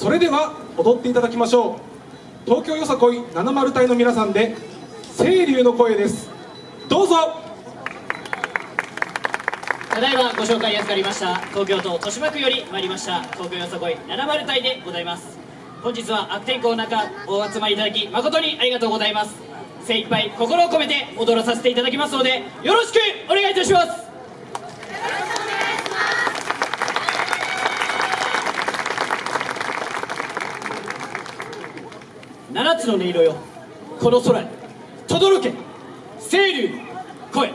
それでは踊っていただきましょう。東京よさこい70隊の皆さんで清流の声です。どうぞ。ただいまご紹介に預かりました東京都豊島区より参りました東京よさこい70隊でございます。本日は悪天候の中お集まりいただき誠にありがとうございます。精一杯心を込めて踊らさせていただきますのでよろしくお願いいたします。七つの音色よ。この空に。轟け。清流。の声。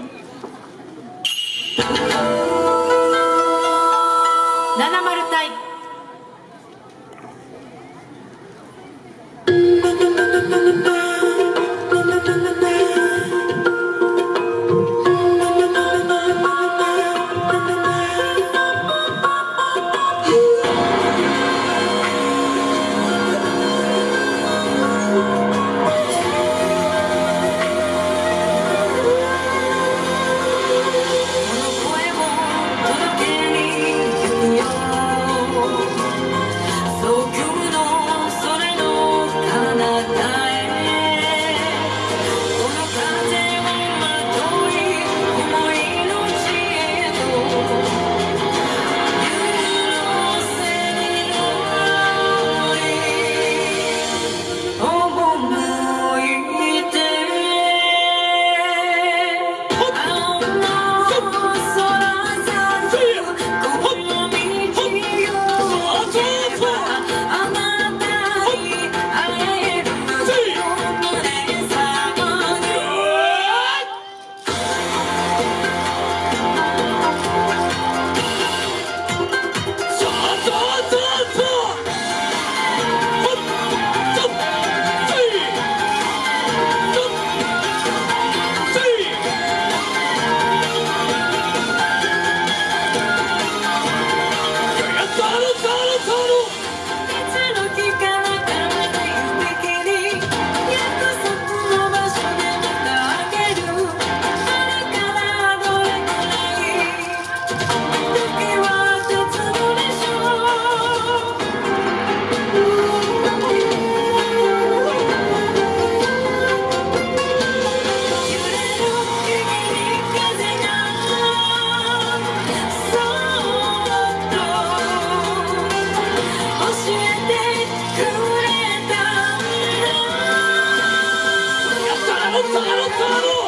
Garoto!